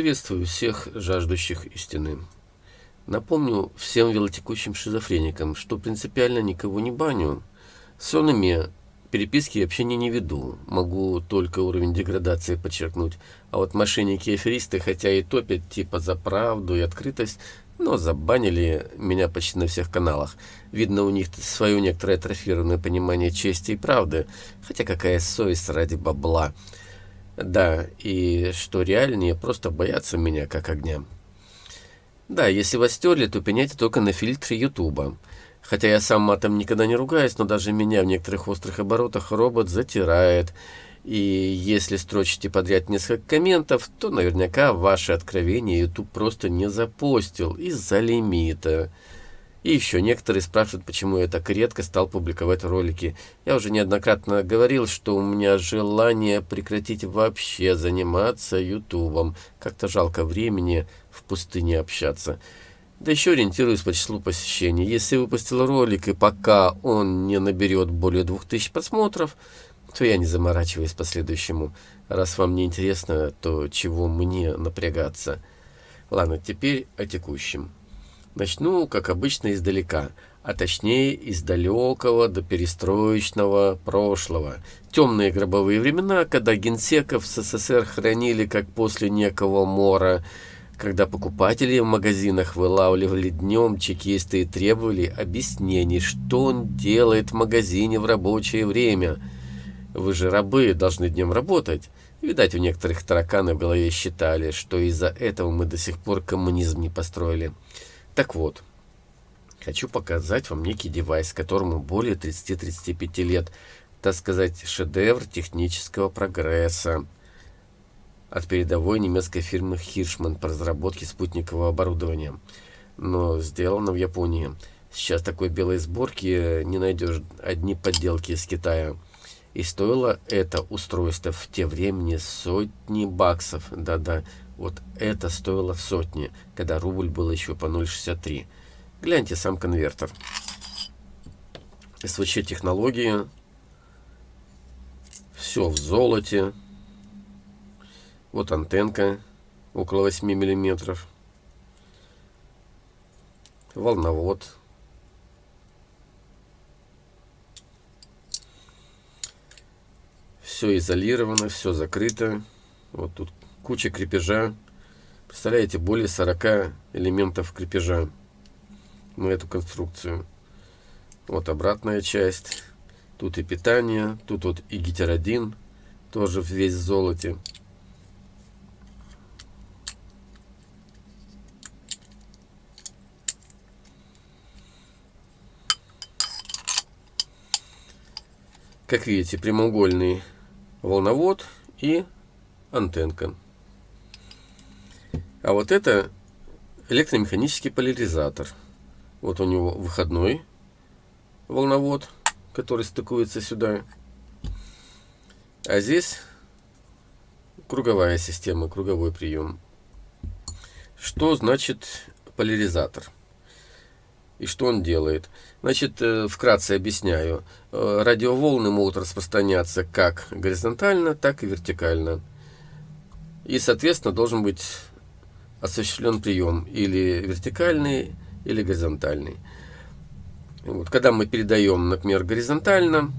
Приветствую всех жаждущих истины. Напомню всем велотекущим шизофреникам, что принципиально никого не баню. С сонными переписки и общения не веду. Могу только уровень деградации подчеркнуть. А вот мошенники и аферисты, хотя и топят типа за правду и открытость, но забанили меня почти на всех каналах. Видно, у них свое некоторое атрофированное понимание чести и правды. Хотя какая совесть ради бабла. Да, и что реальнее, просто боятся меня как огня. Да, если вас стерли, то пеняйте только на фильтре Ютуба. Хотя я сам матом никогда не ругаюсь, но даже меня в некоторых острых оборотах робот затирает. И если строчите подряд несколько комментов, то наверняка ваше откровение YouTube просто не запостил из-за лимита. И еще некоторые спрашивают, почему я так редко стал публиковать ролики. Я уже неоднократно говорил, что у меня желание прекратить вообще заниматься ютубом. Как-то жалко времени в пустыне общаться. Да еще ориентируюсь по числу посещений. Если выпустил ролик и пока он не наберет более 2000 просмотров, то я не заморачиваюсь по следующему. Раз вам не интересно, то чего мне напрягаться? Ладно, теперь о текущем. Начну, как обычно, издалека, а точнее из далекого до перестроечного прошлого. Темные гробовые времена, когда генсеков в СССР хранили как после некого мора, когда покупатели в магазинах вылавливали днем чекисты и требовали объяснений, что он делает в магазине в рабочее время. Вы же рабы, должны днем работать. Видать, у некоторых тараканы в голове считали, что из-за этого мы до сих пор коммунизм не построили. Так вот, хочу показать вам некий девайс, которому более 30-35 лет, так сказать, шедевр технического прогресса от передовой немецкой фирмы Hirschmann по разработке спутникового оборудования, но сделано в Японии. Сейчас такой белой сборки не найдешь, одни подделки из Китая. И стоило это устройство в те времени сотни баксов, да-да, вот это стоило сотни, когда рубль был еще по 0,63. Гляньте сам конвертер. СВЧ технологии. Все в золоте. Вот антенка около 8 миллиметров. Волновод. Все изолировано, все закрыто. Вот тут куча крепежа. Представляете, более 40 элементов крепежа на эту конструкцию. Вот обратная часть. Тут и питание, тут вот и гетеродин, тоже весь в золоте. Как видите, прямоугольный волновод и антенка. А вот это электромеханический поляризатор. Вот у него выходной волновод, который стыкуется сюда. А здесь круговая система, круговой прием. Что значит поляризатор? И что он делает? Значит, э, вкратце объясняю. Э, радиоволны могут распространяться как горизонтально, так и вертикально. И, соответственно, должен быть осуществлен прием или вертикальный, или горизонтальный. Вот, когда мы передаем, например, горизонтально,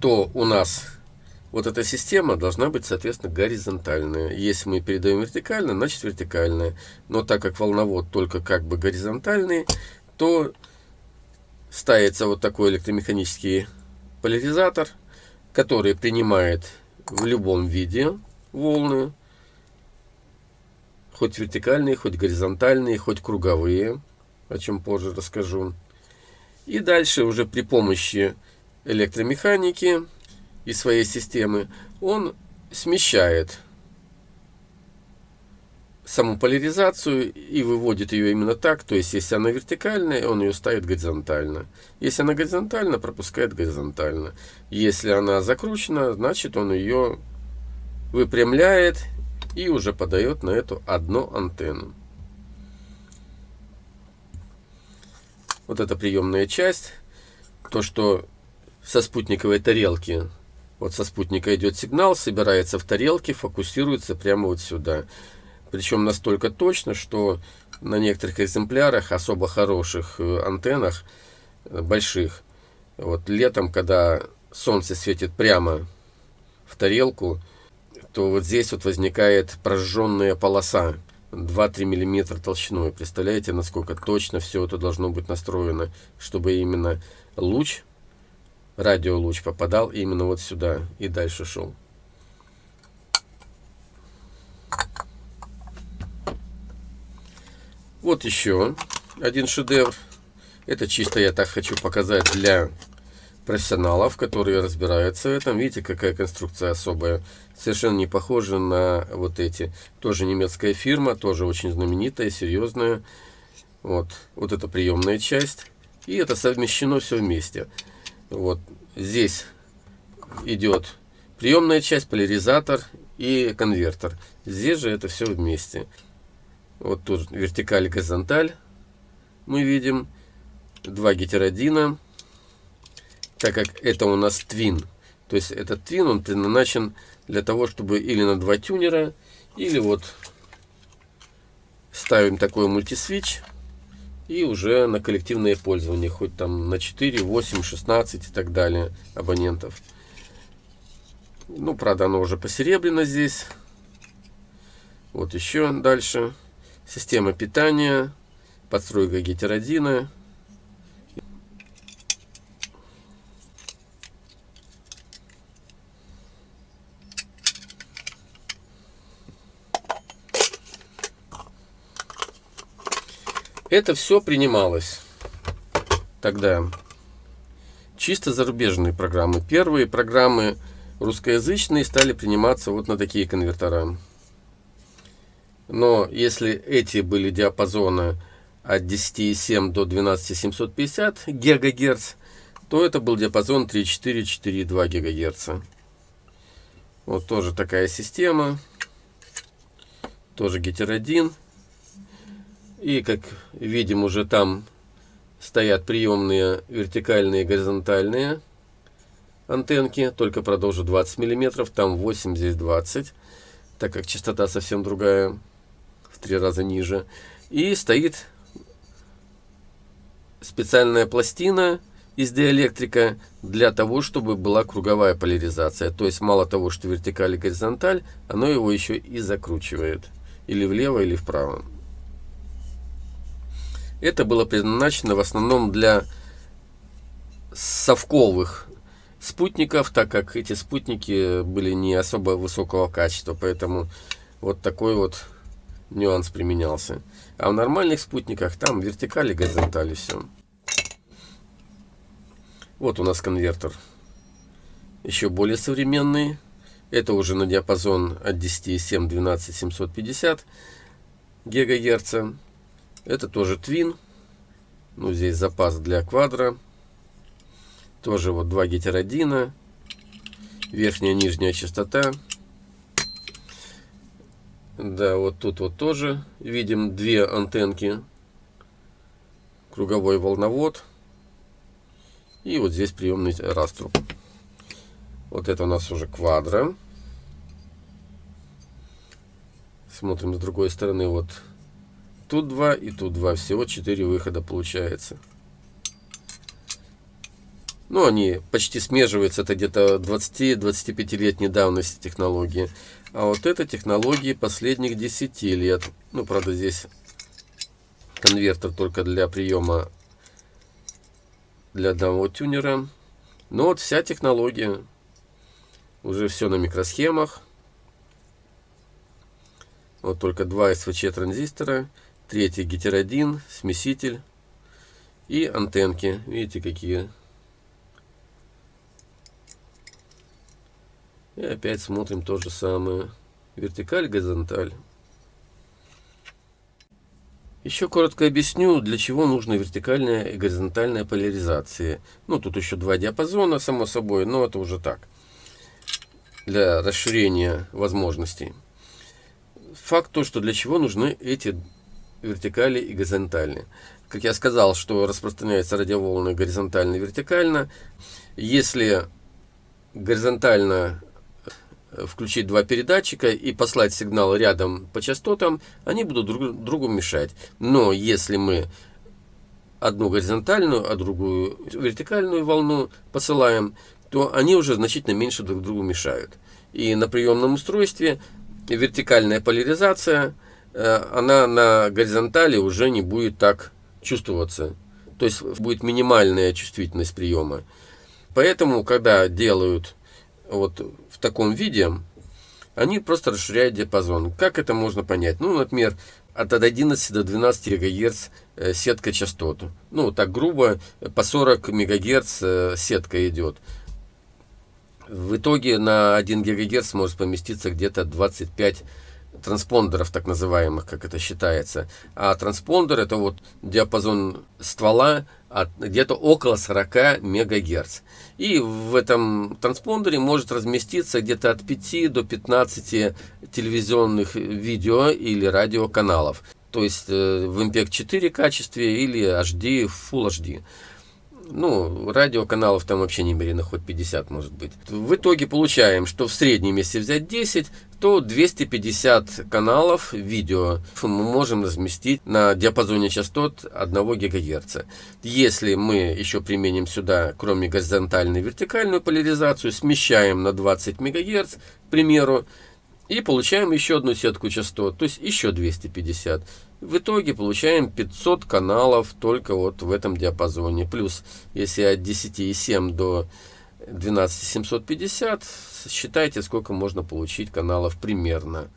то у нас вот эта система должна быть, соответственно, горизонтальная. Если мы передаем вертикально, значит вертикальная. Но так как волновод только как бы горизонтальный, то ставится вот такой электромеханический поляризатор, который принимает в любом виде волны, хоть вертикальные, хоть горизонтальные, хоть круговые, о чем позже расскажу. И дальше уже при помощи электромеханики и своей системы он смещает саму поляризацию и выводит ее именно так. То есть, если она вертикальная, он ее ставит горизонтально. Если она горизонтально, пропускает горизонтально. Если она закручена, значит он ее выпрямляет и уже подает на эту одну антенну. Вот эта приемная часть. То, что со спутниковой тарелки Вот со спутника идет сигнал, собирается в тарелке, фокусируется прямо вот сюда. Причем настолько точно, что на некоторых экземплярах, особо хороших э, антеннах, э, больших, вот летом, когда солнце светит прямо в тарелку, то вот здесь вот возникает прожженная полоса 2-3 миллиметра толщиной. Представляете, насколько точно все это должно быть настроено, чтобы именно луч, радиолуч попадал именно вот сюда и дальше шел. Вот еще один шедевр. Это чисто я так хочу показать для профессионалов, которые разбираются в этом. Видите, какая конструкция особая. Совершенно не похожа на вот эти. Тоже немецкая фирма, тоже очень знаменитая, серьезная. Вот, вот это приемная часть. И это совмещено все вместе. Вот здесь идет приемная часть, поляризатор и конвертер. Здесь же это все вместе. Вот тут вертикаль и горизонталь мы видим. Два гетеродина. Так как это у нас твин. То есть этот твин, он предназначен для того, чтобы или на два тюнера, или вот ставим такой мультисвич и уже на коллективное пользование, хоть там на 4, 8, 16 и так далее абонентов. Ну, правда, оно уже посеребрено здесь. Вот еще дальше. Система питания, подстройка гетеродина. Это все принималось тогда. Чисто зарубежные программы. Первые программы русскоязычные стали приниматься вот на такие конвертера. Но если эти были диапазоны от 10,7 до 12750 ГГц, то это был диапазон 3,4-4,2 ГГц. Вот тоже такая система. Тоже гетеродин. И как видим уже там стоят приемные вертикальные и горизонтальные антенки. Только продолжу 20 мм. Там 8, здесь 20. Так как частота совсем другая три раза ниже. И стоит специальная пластина из диэлектрика для того, чтобы была круговая поляризация. То есть мало того, что вертикаль и горизонталь, оно его еще и закручивает. Или влево, или вправо. Это было предназначено в основном для совковых спутников, так как эти спутники были не особо высокого качества. Поэтому вот такой вот нюанс применялся. А в нормальных спутниках там вертикали, горизонтали, все. Вот у нас конвертер. Еще более современный. Это уже на диапазон от 10,7 12 750 ГГц. Это тоже твин. Ну, здесь запас для квадра. Тоже вот два гетеродина. Верхняя, нижняя частота. Да, вот тут вот тоже видим две антенки. Круговой волновод. И вот здесь приемный раструб. Вот это у нас уже квадро. Смотрим с другой стороны. Вот тут два и тут два. Всего четыре выхода получается. Ну, они почти смеживаются. Это где-то 20-25-летней давности технологии. А вот это технологии последних 10 лет. Ну, правда, здесь конвертер только для приема для одного тюнера. Но вот вся технология. Уже все на микросхемах. Вот только два СВЧ транзистора. Третий гетеродин, смеситель. И антенки. Видите, какие И опять смотрим то же самое. Вертикаль, горизонталь. Еще коротко объясню, для чего нужна вертикальная и горизонтальная поляризация. Ну, тут еще два диапазона, само собой, но это уже так. Для расширения возможностей. Факт то, что для чего нужны эти вертикали и горизонтальные. Как я сказал, что распространяются радиоволны горизонтально и вертикально. Если горизонтально э, включить два передатчика и послать сигнал рядом по частотам, они будут друг другу мешать. Но если мы одну горизонтальную, а другую вертикальную волну посылаем, то они уже значительно меньше друг другу мешают. И на приемном устройстве вертикальная поляризация, она на горизонтали уже не будет так чувствоваться. То есть будет минимальная чувствительность приема. Поэтому, когда делают вот в таком виде, они просто расширяют диапазон. Как это можно понять? Ну, например, от 11 до 12 ГГц э, сетка частот. Ну, так грубо, по 40 МГц э, сетка идет. В итоге на 1 ГГц может поместиться где-то 25 транспондеров, так называемых, как это считается. А транспондер это вот диапазон ствола где-то около 40 МГц. И в этом транспондере может разместиться где-то от 5 до 15 телевизионных видео или радиоканалов. То есть э, в MPEG 4 качестве или HD, Full HD ну, радиоканалов там вообще немерено, хоть 50 может быть. В итоге получаем, что в среднем, если взять 10, то 250 каналов видео мы можем разместить на диапазоне частот 1 ГГц. Если мы еще применим сюда, кроме горизонтальной вертикальную поляризацию, смещаем на 20 МГц, к примеру, и получаем еще одну сетку частот, то есть еще 250. В итоге получаем 500 каналов только вот в этом диапазоне. Плюс, если от 10,7 до 12750, считайте, сколько можно получить каналов примерно.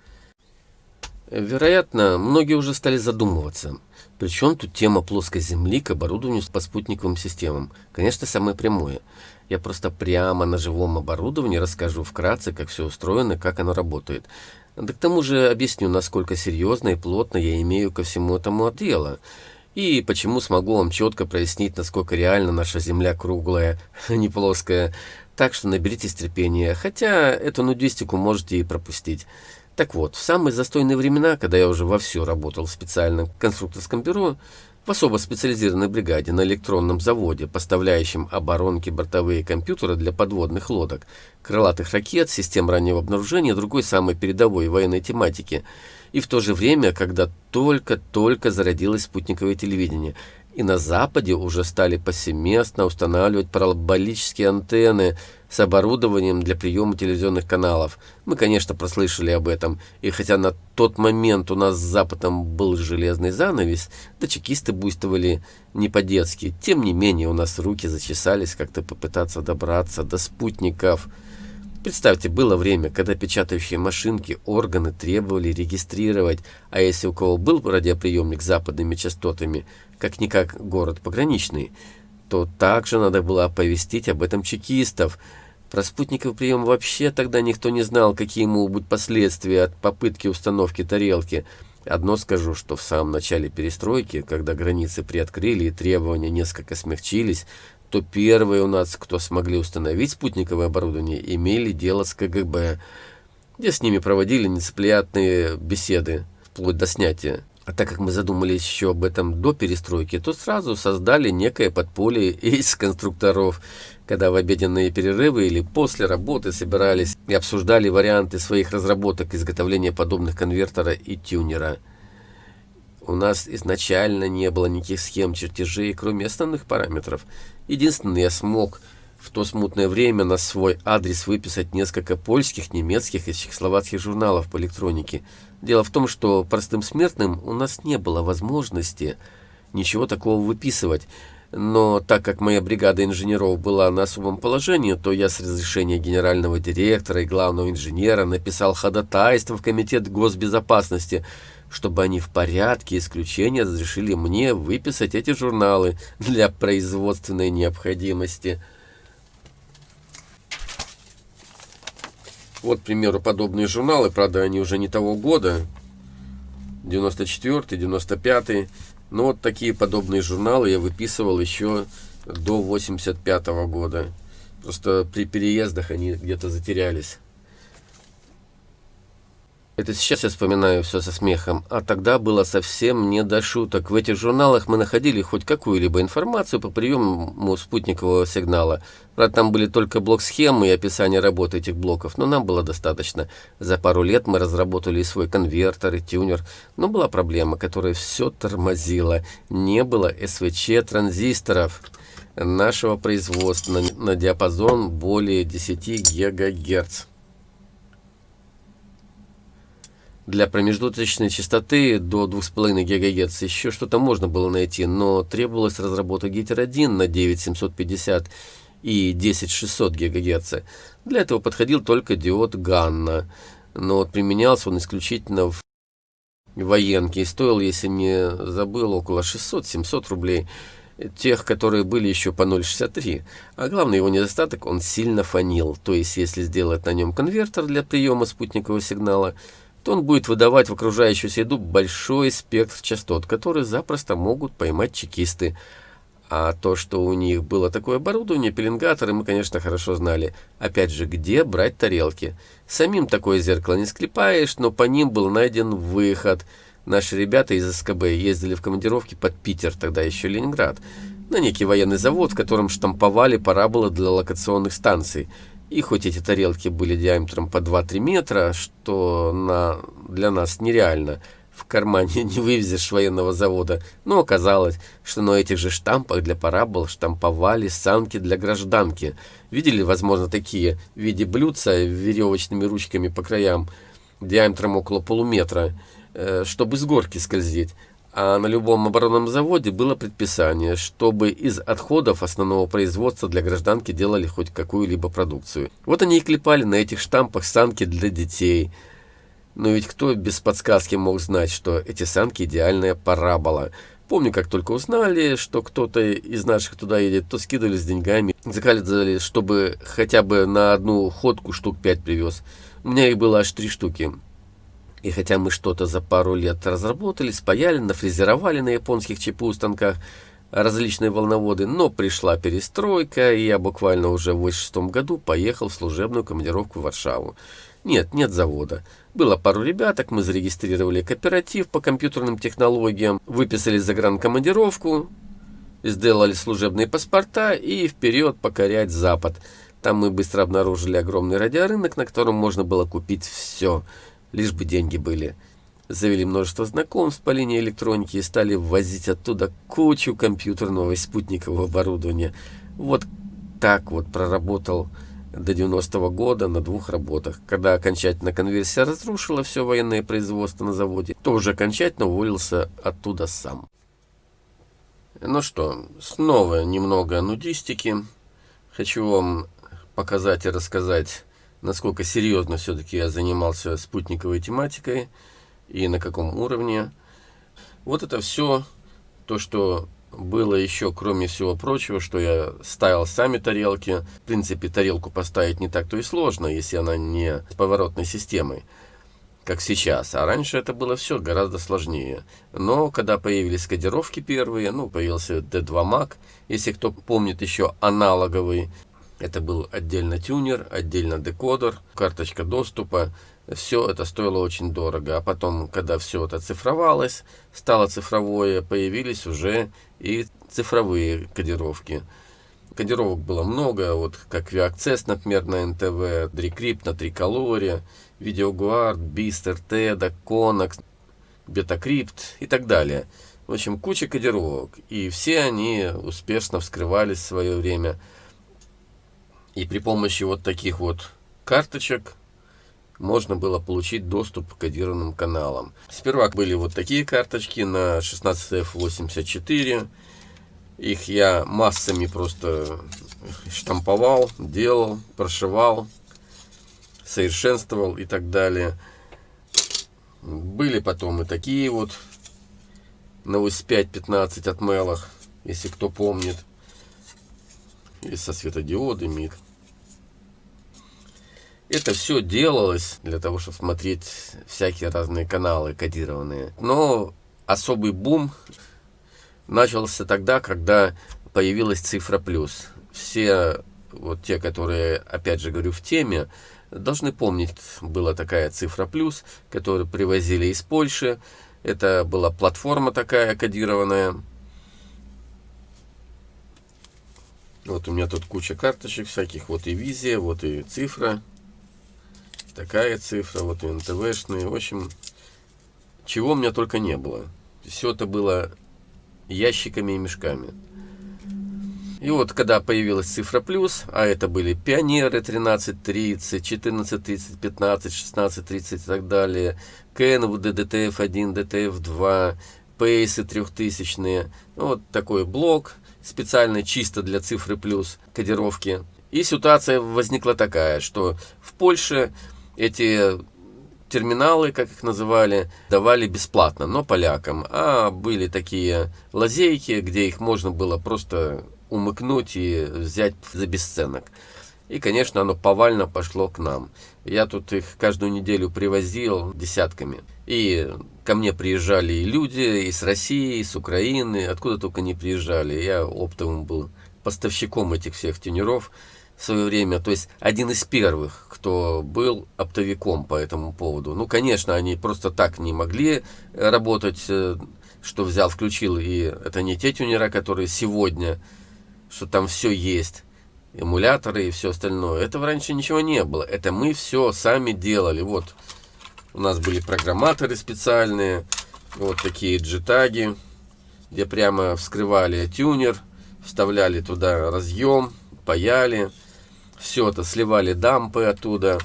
Вероятно, многие уже стали задумываться, причем тут тема плоской Земли к оборудованию по спутниковым системам. Конечно, самое прямое. Я просто прямо на живом оборудовании расскажу вкратце, как все устроено, как оно работает. Да к тому же объясню, насколько серьезно и плотно я имею ко всему этому дело. И почему смогу вам четко прояснить, насколько реально наша Земля круглая, а не плоская. Так что наберитесь терпения, хотя эту нудистику можете и пропустить. Так вот, в самые застойные времена, когда я уже вовсю работал в специальном конструкторском бюро, в особо специализированной бригаде на электронном заводе, поставляющем оборонки бортовые компьютеры для подводных лодок, крылатых ракет, систем раннего обнаружения и другой самой передовой военной тематики. И в то же время, когда только-только зародилось спутниковое телевидение – и на Западе уже стали повсеместно устанавливать параболические антенны с оборудованием для приема телевизионных каналов. Мы, конечно, прослышали об этом, и хотя на тот момент у нас с Западом был железный занавес, да чекисты буйствовали не по-детски, тем не менее у нас руки зачесались как-то попытаться добраться до спутников – Представьте, было время, когда печатающие машинки органы требовали регистрировать, а если у кого был радиоприемник с западными частотами, как-никак город пограничный, то также надо было оповестить об этом чекистов. Про спутниковый прием вообще тогда никто не знал, какие могут быть последствия от попытки установки тарелки. Одно скажу, что в самом начале перестройки, когда границы приоткрыли и требования несколько смягчились, то первые у нас, кто смогли установить спутниковое оборудование, имели дело с КГБ, где с ними проводили нецеплятные беседы, вплоть до снятия. А так как мы задумались еще об этом до перестройки, то сразу создали некое подполье из конструкторов, когда в обеденные перерывы или после работы собирались и обсуждали варианты своих разработок изготовления подобных конвертера и тюнера. У нас изначально не было никаких схем чертежей, кроме основных параметров – Единственное, я смог в то смутное время на свой адрес выписать несколько польских, немецких и чехословацких журналов по электронике. Дело в том, что простым смертным у нас не было возможности ничего такого выписывать. Но так как моя бригада инженеров была на особом положении, то я с разрешения генерального директора и главного инженера написал ходатайство в Комитет госбезопасности – чтобы они в порядке исключения разрешили мне выписать эти журналы для производственной необходимости. Вот, к примеру, подобные журналы, правда, они уже не того года, 94 95 но вот такие подобные журналы я выписывал еще до 85 -го года. Просто при переездах они где-то затерялись. Это сейчас я вспоминаю все со смехом, а тогда было совсем не до шуток. В этих журналах мы находили хоть какую-либо информацию по приему спутникового сигнала. Правда, там были только блок-схемы и описание работы этих блоков, но нам было достаточно. За пару лет мы разработали и свой конвертер, и тюнер. Но была проблема, которая все тормозила. Не было СВЧ-транзисторов нашего производства на, диапазон более 10 ГГц. Для промежуточной частоты до 2,5 ГГц еще что-то можно было найти, но требовалось разработать гетер 1 на 9750 и 10600 ГГц. Для этого подходил только диод Ганна, но применялся он исключительно в военке и стоил, если не забыл, около 600-700 рублей тех, которые были еще по 0.63. А главный его недостаток, он сильно фонил. То есть, если сделать на нем конвертер для приема спутникового сигнала, то он будет выдавать в окружающую среду большой спектр частот, которые запросто могут поймать чекисты. А то, что у них было такое оборудование, пеленгаторы, мы, конечно, хорошо знали. Опять же, где брать тарелки? Самим такое зеркало не склепаешь, но по ним был найден выход. Наши ребята из СКБ ездили в командировки под Питер, тогда еще Ленинград, на некий военный завод, в котором штамповали параболы для локационных станций. И хоть эти тарелки были диаметром по 2-3 метра, что на, для нас нереально, в кармане не вывезешь военного завода, но оказалось, что на этих же штампах для парабол штамповали санки для гражданки. Видели, возможно, такие в виде блюдца веревочными ручками по краям, диаметром около полуметра, э, чтобы с горки скользить а на любом оборонном заводе было предписание, чтобы из отходов основного производства для гражданки делали хоть какую-либо продукцию. Вот они и клепали на этих штампах санки для детей. Но ведь кто без подсказки мог знать, что эти санки идеальная парабола? Помню, как только узнали, что кто-то из наших туда едет, то скидывали с деньгами, заказывали, чтобы хотя бы на одну ходку штук пять привез. У меня их было аж три штуки. И хотя мы что-то за пару лет разработали, спаяли, нафрезеровали на японских ЧПУ станках различные волноводы, но пришла перестройка, и я буквально уже в 86 году поехал в служебную командировку в Варшаву. Нет, нет завода. Было пару ребяток, мы зарегистрировали кооператив по компьютерным технологиям, выписали загранкомандировку, сделали служебные паспорта и вперед покорять Запад. Там мы быстро обнаружили огромный радиорынок, на котором можно было купить все – лишь бы деньги были. Завели множество знакомств по линии электроники и стали ввозить оттуда кучу компьютерного и спутникового оборудования. Вот так вот проработал до 90-го года на двух работах. Когда окончательно конверсия разрушила все военное производство на заводе, то уже окончательно уволился оттуда сам. Ну что, снова немного нудистики. Хочу вам показать и рассказать насколько серьезно все-таки я занимался спутниковой тематикой и на каком уровне. Вот это все то, что было еще, кроме всего прочего, что я ставил сами тарелки. В принципе, тарелку поставить не так-то и сложно, если она не с поворотной системой, как сейчас. А раньше это было все гораздо сложнее. Но когда появились кодировки первые, ну, появился D2 Mac, если кто помнит еще аналоговый это был отдельно тюнер, отдельно декодер, карточка доступа. Все это стоило очень дорого. А потом, когда все это цифровалось, стало цифровое, появились уже и цифровые кодировки. Кодировок было много, вот как VAccess, например, на NTV, Decrypt на Триколоре, VideoGuard, Beast, RT, Conax, Betacrypt и так далее. В общем, куча кодировок. И все они успешно вскрывались в свое время. И при помощи вот таких вот карточек можно было получить доступ к кодированным каналам. Сперва были вот такие карточки на 16F84. Их я массами просто штамповал, делал, прошивал, совершенствовал и так далее. Были потом и такие вот на ОС-5-15 от Мелах, если кто помнит и со светодиодами. Это все делалось для того, чтобы смотреть всякие разные каналы кодированные. Но особый бум начался тогда, когда появилась цифра плюс. Все вот те, которые, опять же говорю, в теме, должны помнить, была такая цифра плюс, которую привозили из Польши. Это была платформа такая кодированная. Вот у меня тут куча карточек всяких. Вот и визия, вот и цифра. Такая цифра, вот и НТВшные. В общем, чего у меня только не было. Все это было ящиками и мешками. И вот, когда появилась цифра плюс, а это были пионеры 1330, 1430, 15, 1630 и так далее, Кенвуды, DTF1, DTF2, Пейсы трехтысячные, ну, вот такой блок, специально чисто для цифры плюс кодировки. И ситуация возникла такая, что в Польше эти терминалы, как их называли, давали бесплатно, но полякам. А были такие лазейки, где их можно было просто умыкнуть и взять за бесценок. И, конечно, оно повально пошло к нам. Я тут их каждую неделю привозил десятками. И ко мне приезжали и люди из России, из Украины, откуда только не приезжали. Я оптовым был поставщиком этих всех тюнеров в свое время. То есть один из первых, кто был оптовиком по этому поводу. Ну, конечно, они просто так не могли работать, э, что взял, включил. И это не те тюнера, которые сегодня что там все есть, эмуляторы и все остальное. Этого раньше ничего не было. Это мы все сами делали. Вот у нас были программаторы специальные, вот такие джитаги, где прямо вскрывали тюнер, вставляли туда разъем, паяли, все это сливали дампы оттуда,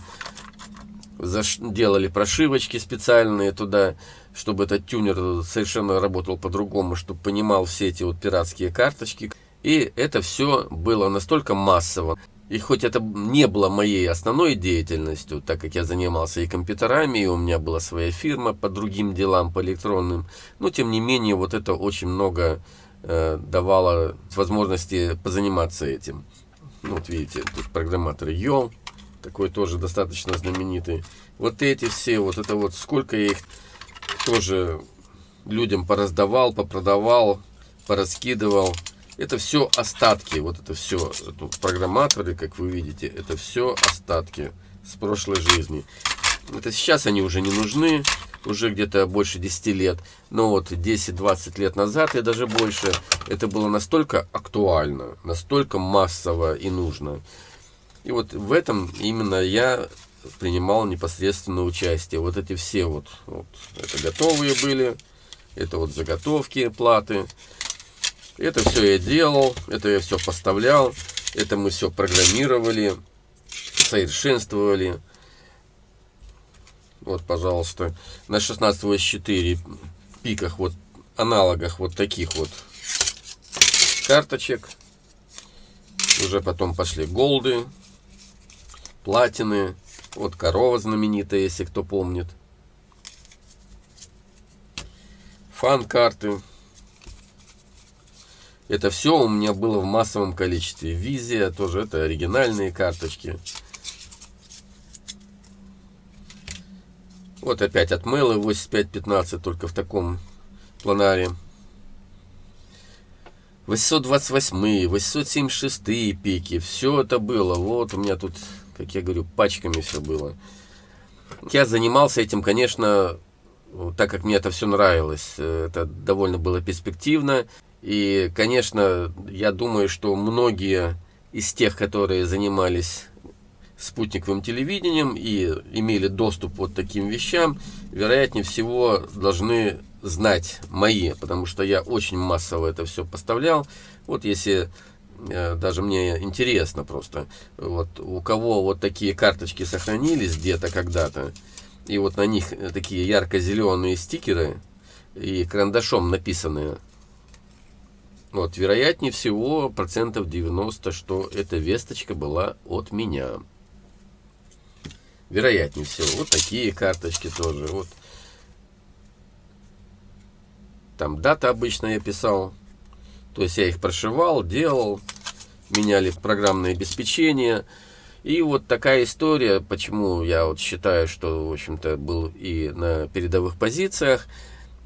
делали прошивочки специальные туда, чтобы этот тюнер совершенно работал по-другому, чтобы понимал все эти вот пиратские карточки. И это все было настолько массово. И хоть это не было моей основной деятельностью, так как я занимался и компьютерами, и у меня была своя фирма по другим делам, по электронным, но тем не менее вот это очень много э, давало возможности позаниматься этим. Ну, вот видите, тут программатор Йол, такой тоже достаточно знаменитый. Вот эти все, вот это вот, сколько я их тоже людям пораздавал, попродавал, пораскидывал. Это все остатки, вот это все, тут программаторы, как вы видите, это все остатки с прошлой жизни. Это сейчас они уже не нужны, уже где-то больше 10 лет, но вот 10-20 лет назад и даже больше, это было настолько актуально, настолько массово и нужно. И вот в этом именно я принимал непосредственное участие. Вот эти все вот, вот это готовые были, это вот заготовки, платы. Это все я делал, это я все поставлял, это мы все программировали, совершенствовали. Вот, пожалуйста, на 16 4 пиках, вот аналогах вот таких вот карточек. Уже потом пошли голды, платины. Вот корова знаменитая, если кто помнит. Фан-карты. Это все у меня было в массовом количестве. Визия тоже, это оригинальные карточки. Вот опять от Мэлы 8515, только в таком планаре. 828, 876 пики, все это было. Вот у меня тут, как я говорю, пачками все было. Я занимался этим, конечно, так как мне это все нравилось. Это довольно было перспективно. И, конечно, я думаю, что многие из тех, которые занимались спутниковым телевидением и имели доступ вот таким вещам, вероятнее всего должны знать мои, потому что я очень массово это все поставлял. Вот если э, даже мне интересно просто, вот у кого вот такие карточки сохранились где-то когда-то, и вот на них такие ярко-зеленые стикеры и карандашом написанные вот, вероятнее всего, процентов 90, что эта весточка была от меня. Вероятнее всего. Вот такие карточки тоже. Вот. Там дата обычно я писал. То есть я их прошивал, делал, меняли программное обеспечение. И вот такая история, почему я вот считаю, что, в общем-то, был и на передовых позициях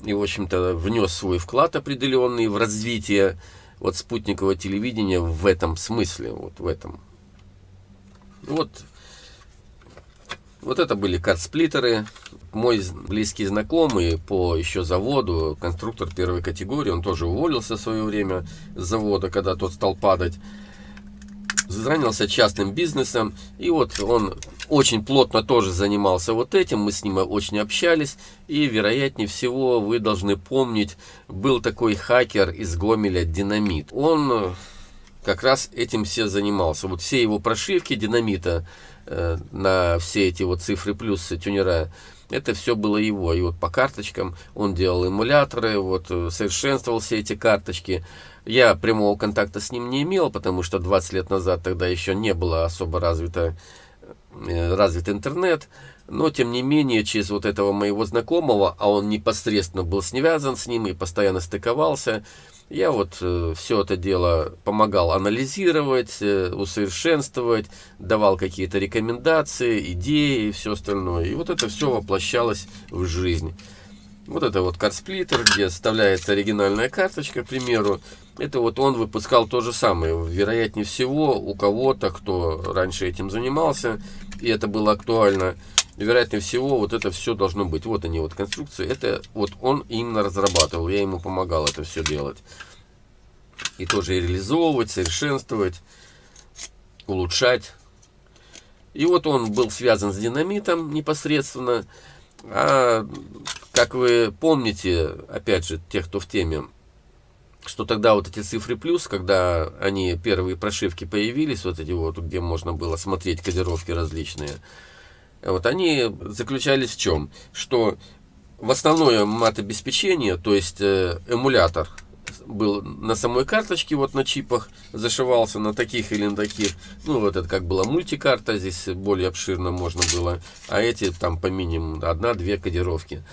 и, в общем-то, внес свой вклад определенный в развитие вот спутникового телевидения в этом смысле, вот в этом. Вот Вот это были картсплиттеры. Мой близкий знакомый по еще заводу, конструктор первой категории, он тоже уволился в свое время с завода, когда тот стал падать. Занялся частным бизнесом, и вот он очень плотно тоже занимался вот этим, мы с ним очень общались, и вероятнее всего вы должны помнить, был такой хакер из Гомеля Динамит. Он как раз этим все занимался. Вот все его прошивки динамита э, на все эти вот цифры плюс тюнера, это все было его. И вот по карточкам он делал эмуляторы, вот э, совершенствовал все эти карточки. Я прямого контакта с ним не имел, потому что 20 лет назад тогда еще не было особо развито, э, развит интернет. Но, тем не менее, через вот этого моего знакомого, а он непосредственно был связан с ним и постоянно стыковался, я вот э, все это дело помогал анализировать, э, усовершенствовать, давал какие-то рекомендации, идеи и все остальное. И вот это все воплощалось в жизнь. Вот это вот картсплиттер, где вставляется оригинальная карточка, к примеру. Это вот он выпускал то же самое. Вероятнее всего, у кого-то, кто раньше этим занимался, и это было актуально, вероятнее всего, вот это все должно быть. Вот они, вот конструкции. Это вот он именно разрабатывал, я ему помогал это все делать. И тоже реализовывать, совершенствовать, улучшать. И вот он был связан с динамитом непосредственно. А, как вы помните, опять же, тех, кто в теме, что тогда вот эти цифры плюс, когда они, первые прошивки появились, вот эти вот, где можно было смотреть кодировки различные, вот они заключались в чем? Что в основное мат-обеспечение, то есть э, эмулятор, был на самой карточке, вот на чипах, зашивался на таких или на таких. Ну, вот это как была мультикарта, здесь более обширно можно было. А эти там по минимуму одна-две кодировки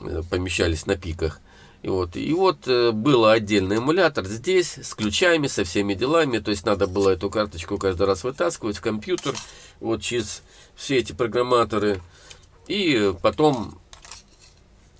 э, помещались на пиках. И вот, и вот э, был отдельный эмулятор здесь, с ключами, со всеми делами. То есть надо было эту карточку каждый раз вытаскивать в компьютер, вот через все эти программаторы. И потом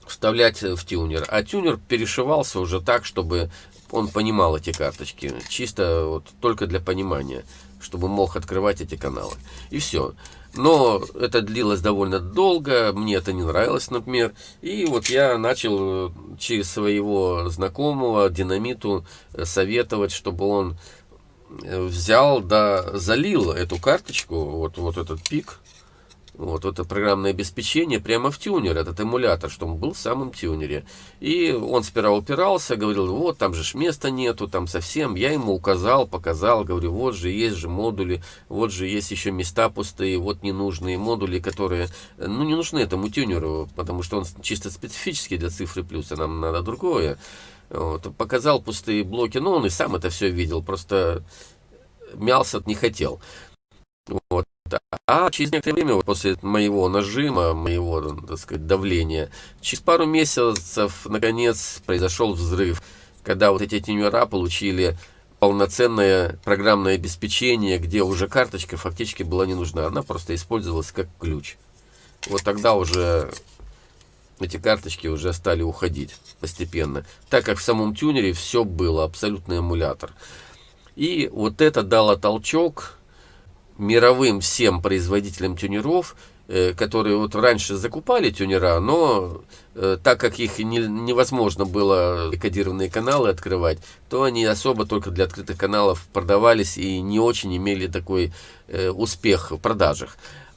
вставлять в тюнер. А тюнер перешивался уже так, чтобы он понимал эти карточки. Чисто вот только для понимания, чтобы мог открывать эти каналы. И все. Но это длилось довольно долго, мне это не нравилось, например. И вот я начал через своего знакомого динамиту советовать, чтобы он взял, да, залил эту карточку, вот, вот этот пик, вот это программное обеспечение прямо в тюнер, этот эмулятор, что он был в самом тюнере. И он сперва упирался, говорил, вот там же ж места нету, там совсем. Я ему указал, показал, говорю, вот же есть же модули, вот же есть еще места пустые, вот ненужные модули, которые, ну, не нужны этому тюнеру, потому что он чисто специфический для цифры плюса, нам надо другое. Вот, показал пустые блоки, но он и сам это все видел, просто мялся не хотел. Вот. А через некоторое время, вот после моего нажима, моего, так сказать, давления, через пару месяцев, наконец, произошел взрыв, когда вот эти тенюра получили полноценное программное обеспечение, где уже карточка фактически была не нужна, она просто использовалась как ключ. Вот тогда уже эти карточки уже стали уходить постепенно, так как в самом тюнере все было, абсолютный эмулятор. И вот это дало толчок мировым всем производителям тюнеров, э, которые вот раньше закупали тюнера, но э, так как их не, невозможно было кодированные каналы открывать, то они особо только для открытых каналов продавались и не очень имели такой э, успех в продажах.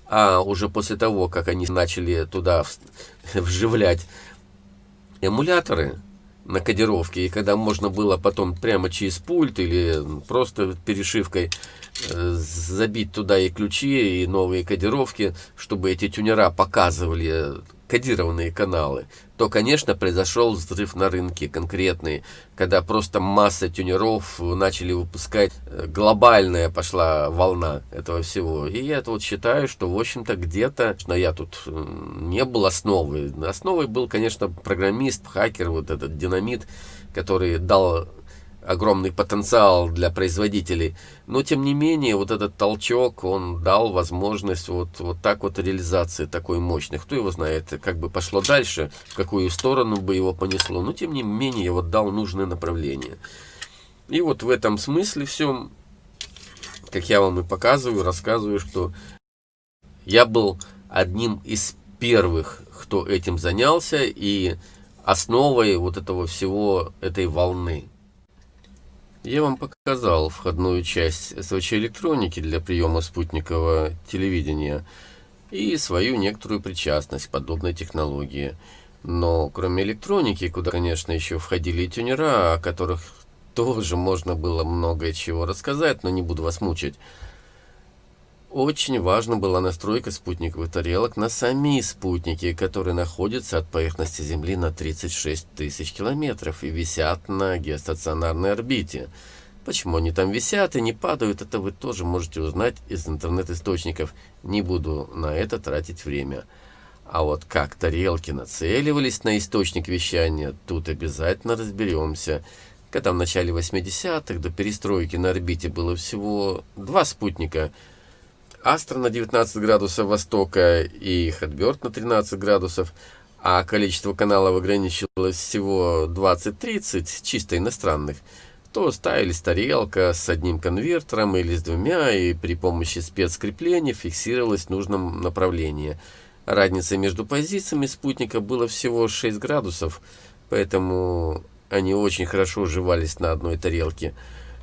А уже после того, как они начали туда вживлять эмуляторы, на кодировке, и когда можно было потом прямо через пульт или просто перешивкой э, забить туда и ключи, и новые кодировки, чтобы эти тюнера показывали кодированные каналы, то, конечно, произошел взрыв на рынке конкретный, когда просто масса тюнеров начали выпускать, э, глобальная пошла волна этого всего. И я вот считаю, что, в общем-то, где-то, но я тут не был основой. Основой был, конечно, программист, хакер, вот этот динамит, который дал огромный потенциал для производителей. Но, тем не менее, вот этот толчок, он дал возможность вот, вот так вот реализации такой мощной. Кто его знает, как бы пошло дальше, в какую сторону бы его понесло. Но, тем не менее, вот дал нужное направление. И вот в этом смысле все, как я вам и показываю, рассказываю, что я был одним из первых, кто этим занялся, и основой вот этого всего, этой волны. Я вам показал входную часть СВЧ электроники для приема спутникового телевидения и свою некоторую причастность к подобной технологии. Но кроме электроники, куда, конечно, еще входили и тюнера, о которых тоже можно было много чего рассказать, но не буду вас мучить. Очень важна была настройка спутниковых тарелок на сами спутники, которые находятся от поверхности Земли на 36 тысяч километров и висят на геостационарной орбите. Почему они там висят и не падают, это вы тоже можете узнать из интернет-источников. Не буду на это тратить время. А вот как тарелки нацеливались на источник вещания, тут обязательно разберемся. Когда в начале 80-х до перестройки на орбите было всего два спутника – Астра на 19 градусов востока и Хэтберт на 13 градусов, а количество каналов ограничивалось всего 20-30 чисто иностранных, то ставились тарелка с одним конвертером или с двумя, и при помощи спецкрепления фиксировалась в нужном направлении. Разница между позициями спутника была всего 6 градусов, поэтому они очень хорошо уживались на одной тарелке.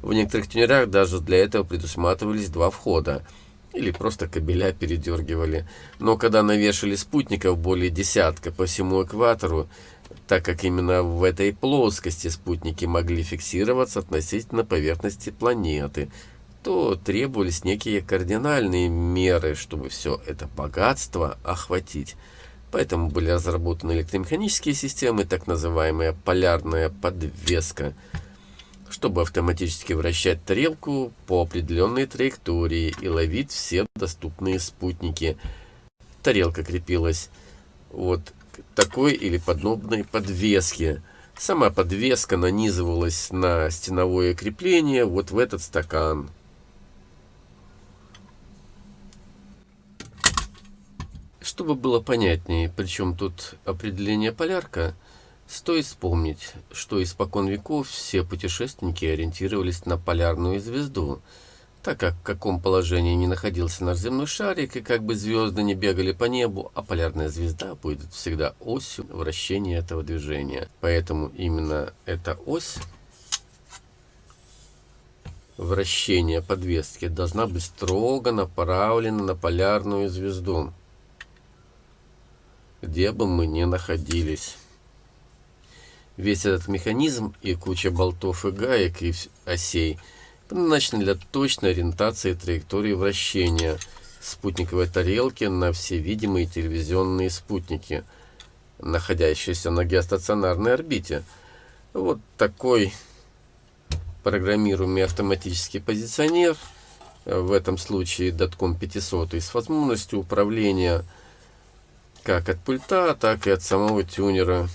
В некоторых тюнерах даже для этого предусматривались два входа – или просто кабеля передергивали. Но когда навешали спутников более десятка по всему экватору, так как именно в этой плоскости спутники могли фиксироваться относительно поверхности планеты, то требовались некие кардинальные меры, чтобы все это богатство охватить. Поэтому были разработаны электромеханические системы, так называемая полярная подвеска – чтобы автоматически вращать тарелку по определенной траектории и ловить все доступные спутники. Тарелка крепилась вот к такой или подобной подвеске. Сама подвеска нанизывалась на стеновое крепление вот в этот стакан. Чтобы было понятнее, причем тут определение полярка – Стоит вспомнить, что испокон веков все путешественники ориентировались на полярную звезду, так как в каком положении не находился наш земной шарик, и как бы звезды не бегали по небу, а полярная звезда будет всегда осью вращения этого движения. Поэтому именно эта ось вращения подвески должна быть строго направлена на полярную звезду, где бы мы ни находились. Весь этот механизм и куча болтов и гаек и осей предназначены для точной ориентации траектории вращения спутниковой тарелки на все видимые телевизионные спутники, находящиеся на геостационарной орбите. Вот такой программируемый автоматический позиционер, в этом случае Datcom 500, с возможностью управления как от пульта, так и от самого тюнера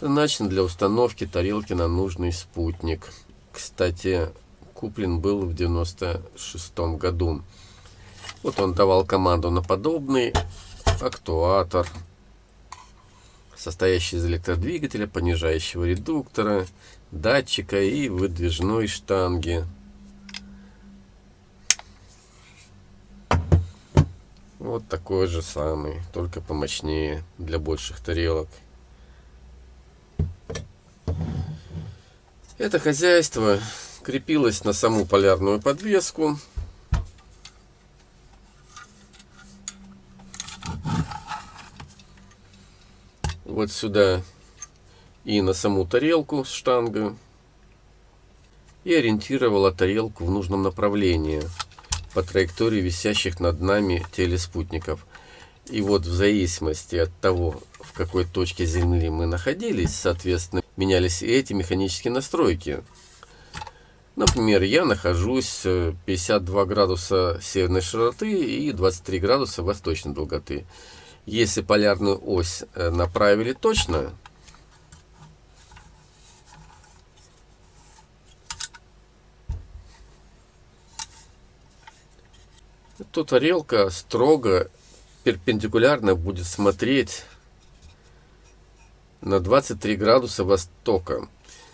предназначен для установки тарелки на нужный спутник. Кстати, куплен был в 96 году. Вот он давал команду на подобный актуатор, состоящий из электродвигателя, понижающего редуктора, датчика и выдвижной штанги. Вот такой же самый, только помощнее, для больших тарелок. Это хозяйство крепилось на саму полярную подвеску. Вот сюда и на саму тарелку с штангой. И ориентировала тарелку в нужном направлении по траектории висящих над нами телеспутников. И вот в зависимости от того, какой точке Земли мы находились, соответственно, менялись и эти механические настройки. Например, я нахожусь 52 э, градуса северной широты и 23 градуса восточной долготы. Если полярную ось э, направили точно, то тарелка строго перпендикулярно будет смотреть на 23 градуса востока.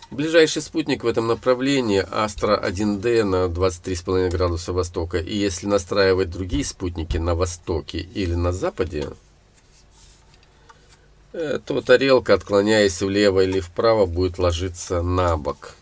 Ближайший спутник в этом направлении Астра 1D на 23,5 градуса востока. И если настраивать другие спутники на востоке или на западе, э, то тарелка, отклоняясь влево или вправо, будет ложиться на бок.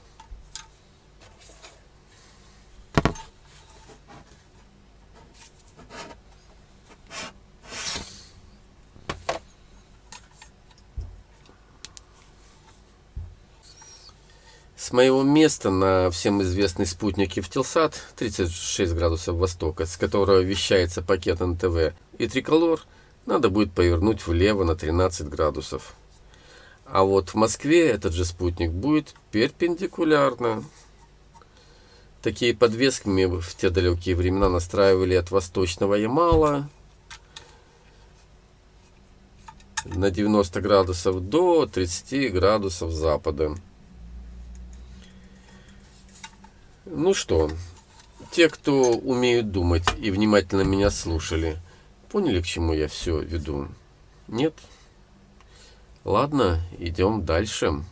С моего места на всем известный спутник Евтелсат 36 градусов востока, с которого вещается пакет НТВ, и триколор надо будет повернуть влево на 13 градусов. А вот в Москве этот же спутник будет перпендикулярно. Такие подвески в те далекие времена настраивали от восточного Ямала на 90 градусов до 30 градусов запада. Ну что, те, кто умеют думать и внимательно меня слушали, поняли, к чему я все веду? Нет? Ладно, идем дальше.